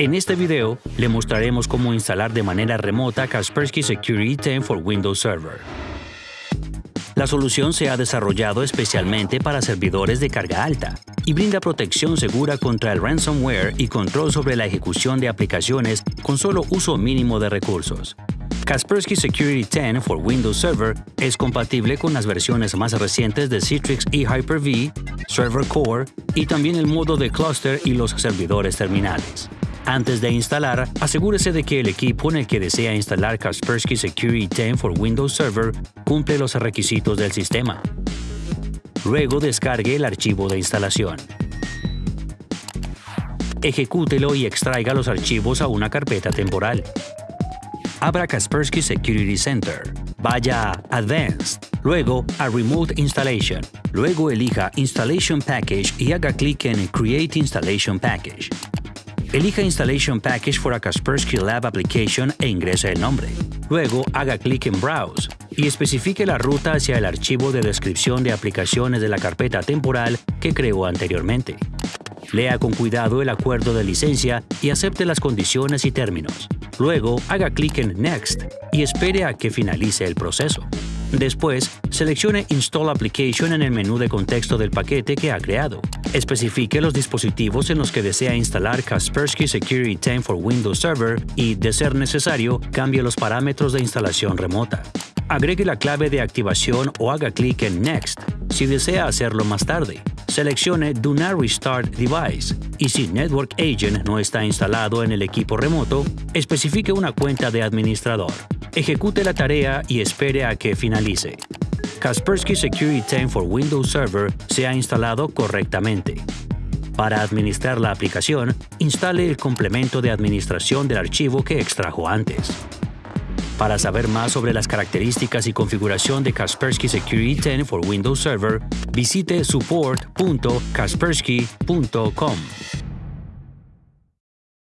En este video le mostraremos cómo instalar de manera remota Kaspersky Security 10 for Windows Server. La solución se ha desarrollado especialmente para servidores de carga alta y brinda protección segura contra el ransomware y control sobre la ejecución de aplicaciones con solo uso mínimo de recursos. Kaspersky Security 10 for Windows Server es compatible con las versiones más recientes de Citrix y Hyper-V, Server Core y también el modo de cluster y los servidores terminales. Antes de instalar, asegúrese de que el equipo en el que desea instalar Kaspersky Security 10 for Windows Server cumple los requisitos del sistema. Luego descargue el archivo de instalación. Ejecútelo y extraiga los archivos a una carpeta temporal. Abra Kaspersky Security Center. Vaya a Advanced, luego a Remote Installation. Luego elija Installation Package y haga clic en Create Installation Package. Elija Installation Package for a Kaspersky Lab Application e ingrese el nombre. Luego haga clic en Browse y especifique la ruta hacia el archivo de descripción de aplicaciones de la carpeta temporal que creó anteriormente. Lea con cuidado el acuerdo de licencia y acepte las condiciones y términos. Luego, haga clic en Next y espere a que finalice el proceso. Después, seleccione Install Application en el menú de contexto del paquete que ha creado. Especifique los dispositivos en los que desea instalar Kaspersky Security 10 for Windows Server y, de ser necesario, cambie los parámetros de instalación remota. Agregue la clave de activación o haga clic en Next si desea hacerlo más tarde seleccione Do not restart device y si Network Agent no está instalado en el equipo remoto, especifique una cuenta de administrador. Ejecute la tarea y espere a que finalice. Kaspersky Security 10 for Windows Server se ha instalado correctamente. Para administrar la aplicación, instale el complemento de administración del archivo que extrajo antes. Para saber más sobre las características y configuración de Kaspersky Security 10 for Windows Server, visite support.kaspersky.com.